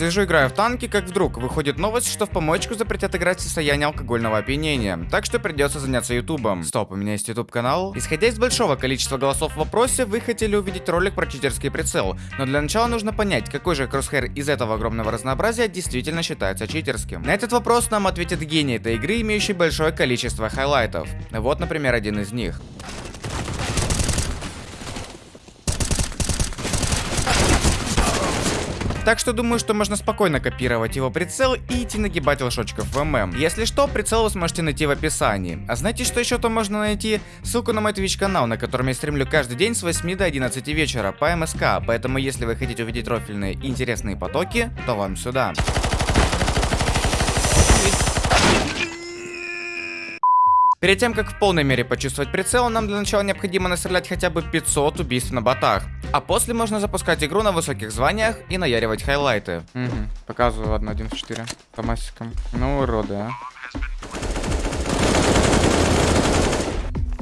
Сижу, играю в танки, как вдруг выходит новость, что в помоечку запретят играть в состоянии алкогольного опьянения. Так что придется заняться ютубом. Стоп, у меня есть ютуб канал. Исходя из большого количества голосов в вопросе, вы хотели увидеть ролик про читерский прицел. Но для начала нужно понять, какой же crosshair из этого огромного разнообразия действительно считается читерским. На этот вопрос нам ответит гений этой игры, имеющий большое количество highlight ов. Вот, например, один из них. Так что думаю, что можно спокойно копировать его прицел и идти нагибать лошочков в ММ. Если что, прицел вы сможете найти в описании. А знаете, что еще там можно найти? Ссылку на мой Twitch канал, на котором я стримлю каждый день с 8 до 11 вечера по МСК, поэтому если вы хотите увидеть рофильные и интересные потоки, то вам сюда. Перед тем, как в полной мере почувствовать прицел, нам для начала необходимо настрелять хотя бы 500 убийств на ботах. А после можно запускать игру на высоких званиях и наяривать хайлайты. Угу. Показываю, ладно, 1 в 4 по массикам. Ну, уроды, а.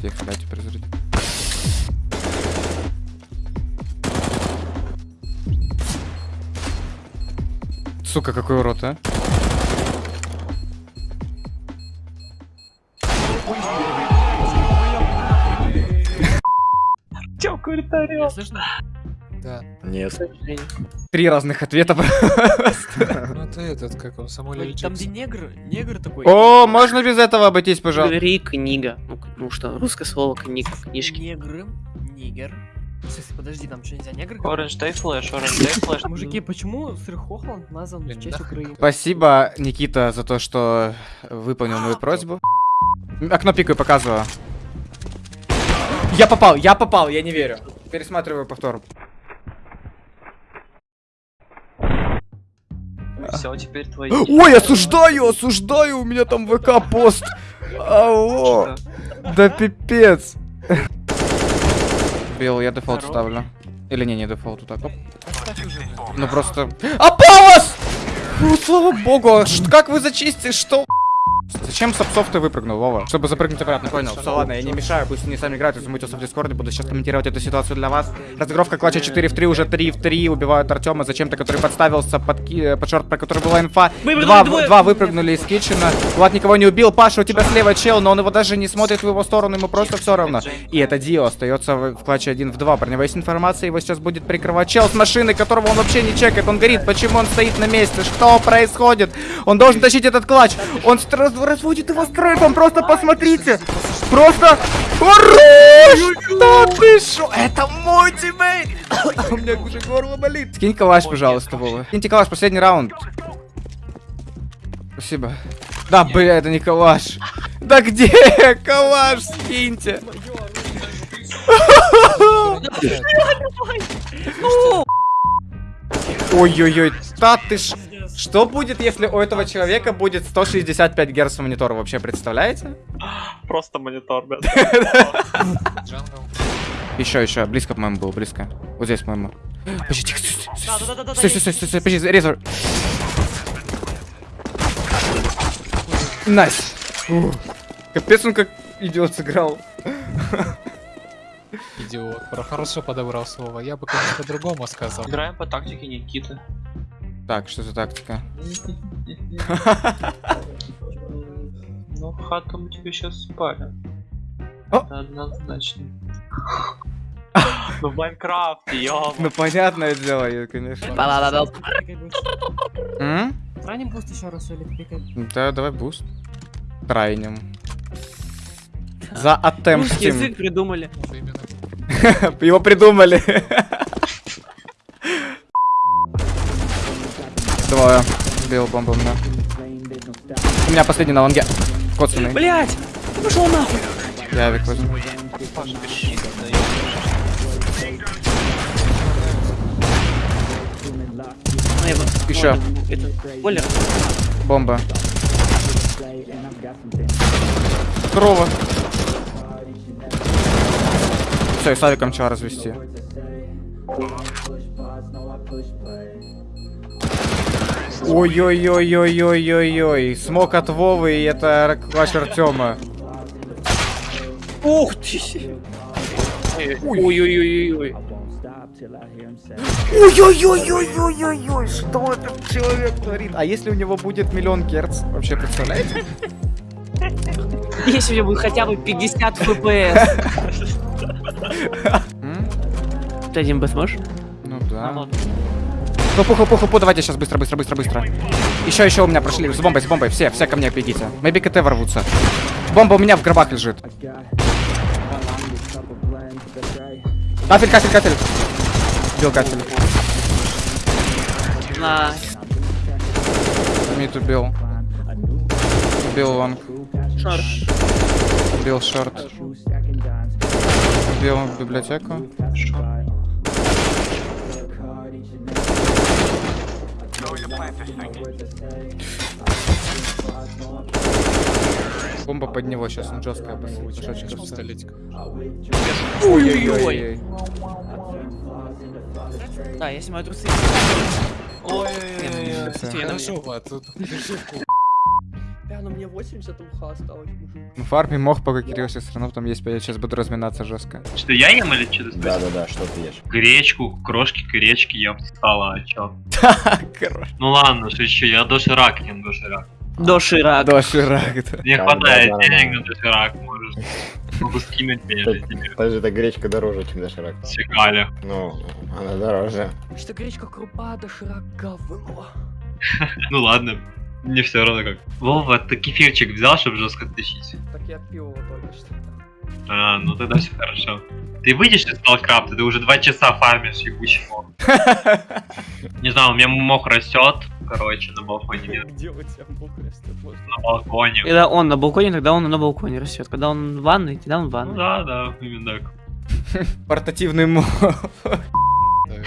Тихо, дайте перезарядить. Сука, какой урод, а? Комментариев? Слышно? Да. Нет. Три разных ответа просто. Ну это этот, как он, Самуэль Л. Там где негр, негр такой. О, можно без этого обойтись, пожалуйста. Говори книга. Ну, ну что, русское слово книга, книжки. Негры, нигер. Подожди, там что, нельзя негр? Оранж, дай флеш, оранж, дай флеш. Мужики, почему сыр Хохланд назван в честь. Украины? Спасибо, Никита, за то, что выполнил мою просьбу. Окно пикаю, показываю. Я попал, я попал, я не верю. Пересматриваю повтор. Все, теперь твои. Ой, осуждаю, осуждаю, у меня там ВК-пост. Алло, да пипец. Бил, я дефолт ставлю. Или не, не дефолт, так. Ну просто... Опалос! Ну, слава богу, а как вы зачистите, что? Зачем с ты выпрыгнул, Вова? Чтобы запрыгнуть обратно, понял. Все, ладно, я не мешаю, пусть они сами играют, если в Дискорде, буду сейчас комментировать эту ситуацию для вас. Разыгровка клатча 4 в 3, уже 3 в 3, убивают Артема зачем-то, который подставился под, ки- э, под шорт, про который была инфа. Два, два выпрыгнули из китчена. Влад никого не убил, Паша, у тебя слева чел, но он его даже не смотрит в его сторону, ему просто все равно. И это Дио остается в, в клатче 1 в 2. Про него есть информация, его сейчас будет прикрывать чел с машины, которого он вообще не чекает. Он горит, почему он стоит на месте? Что происходит? Он должен тащить этот clutch. Он раз- разводит его strafe ом, просто посмотрите. Просто... Хорош! Да ты шо? Это мой teammate! У меня уже горло болит. Скинь калаш, пожалуйста, Вова. Скиньте калаш, последний раунд. Спасибо. Да, бля, это не калаш. Да где калаш? Скиньте. Ой-ой-ой, да ты ж... Что будет, если у этого человека будет 165 Гц монитора, вообще представляете? Просто монитор, блядь. Jungle. Еще, еще, близко, по-моему, было, близко. Вот здесь, по-моему. Подожди, тихо, стой, стой, стой, стой, стой, стой, стой, стой, подожди, резор. Nice. Капец, он как идиот сыграл. Идиот. Бро хорошо подобрал слово. Я бы, конечно, по-другому сказал. Играем по тактике Никиты. Так, что за тактика? Ну, хату мы тебе сейчас спалим. Это однозначно. Ну, в Майнкрафте, ёма. Ну, понятное дело, я, конечно. Run им boost еще раз или пикай? Да, давай boost. Трайнем. За Русский атемптим. язык придумали. Его придумали. Двое. Бил бомбом, да. У меня последний на лонге. Коцанный. Блять! Ты пошел нахуй! Я авик возьму. Вот- Еще. Оля, Бомба. Здорово. Все, и с авиком чего развести. Ой-ой-ой-ой-ой-ой-ой. Смог от Вовы, и это клатч Артема. Ух ты! Ой-ой-ой-ой-ой. Ой-ой-ой-ой-ой-ой-ой, что этот человек творит? А если у него будет миллион герц? Вообще представляете? Если у меня будет хотя бы 50 FPS. Ты один бэт можешь? Ну да. Пуху, пуху, пуху, давайте сейчас быстро, быстро, быстро, быстро. Еще, еще у меня прошли. С бомбой, с бомбой. Все, все ко мне бегите. Maybe КТ ворвутся. Бомба у меня в гробах лежит. Кафель, кафель, кафель. Бил кафель. На... Мид убил. Убил лонг. Шорт. Убил шорт. Убил библиотеку. Бомба под него сейчас, он жесткая. Пистолетик. Ой-ой-ой. Да, я снимаю трусы. Ой-ой-ой. Хорошо, Влад, тут 80 уха осталось, мужик. Ну, фарме мог, пока Кирилл все равно там есть, я сейчас буду разминаться жестко. Что, я ем или что ты Да, да, да, что ты ешь? Гречку, крошки гречки ем стало, а чё? Короче. Ну ладно, шучу, я доширак ем доширак. Доширак. Доширак, да. Мне Да, хватает денег на доширак, можешь. Могу скинуть же тебе. Подожди, эта гречка дороже, чем доширак. Сигали. Ну, она дороже. Что гречка крупа, доширак говно. Ну ладно, мне все равно как. Вова, ты кефирчик взял, чтобы жестко тащить? Так я пил его только что. А, ну тогда все хорошо. Ты выйдешь из Сталкрафта, ты уже два часа фармишь ебучий мох. Не знаю, у меня мох растет, короче, на балконе. Где у тебя мух растет? На балконе. Когда он на балконе, тогда он на балконе растет. Когда он в ванной, тогда он в Ну ванной. да, да, именно так. Портативный мо.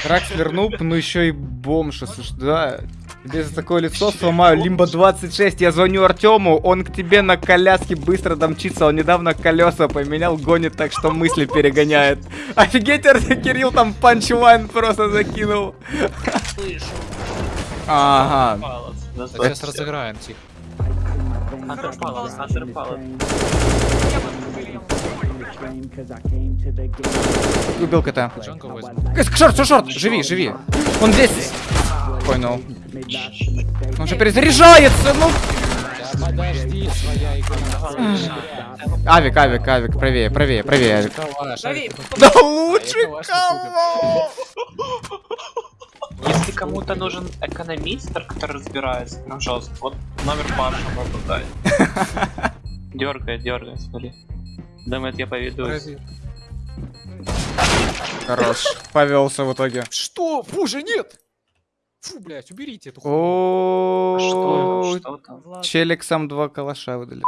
Ракслер нуб, ну еще и бомж, слушай, да. Тебе за такое лицо сломаю. Лимба 26, я звоню Артему, он к тебе на коляске быстро домчится, он недавно колеса поменял, гонит так, что мысли перегоняет. Офигеть, Кирилл там панчлайн просто закинул. Ага. Так, сейчас разыграем, тихо. Андерпалас, андерпалас. Убил кота. Шорт, шорт, шорт, живи, живи. Он здесь. Понял. Он же перезаряжается, ну. Подожди, своя игра. Авик, авик, авик, правее, правее, правее, авик. Да лучше кого? Если кому-то нужен экономистр, который разбирается прям жестко, вот номер Паша могу дать. Дергает, дергает, смотри. Думает, я поведусь. Подожди. Хорош. Повелся в итоге. Что? Боже, нет! Фу, блядь, уберите эту хуйню. О, Что? Что там? Челик сам два калаша выдали.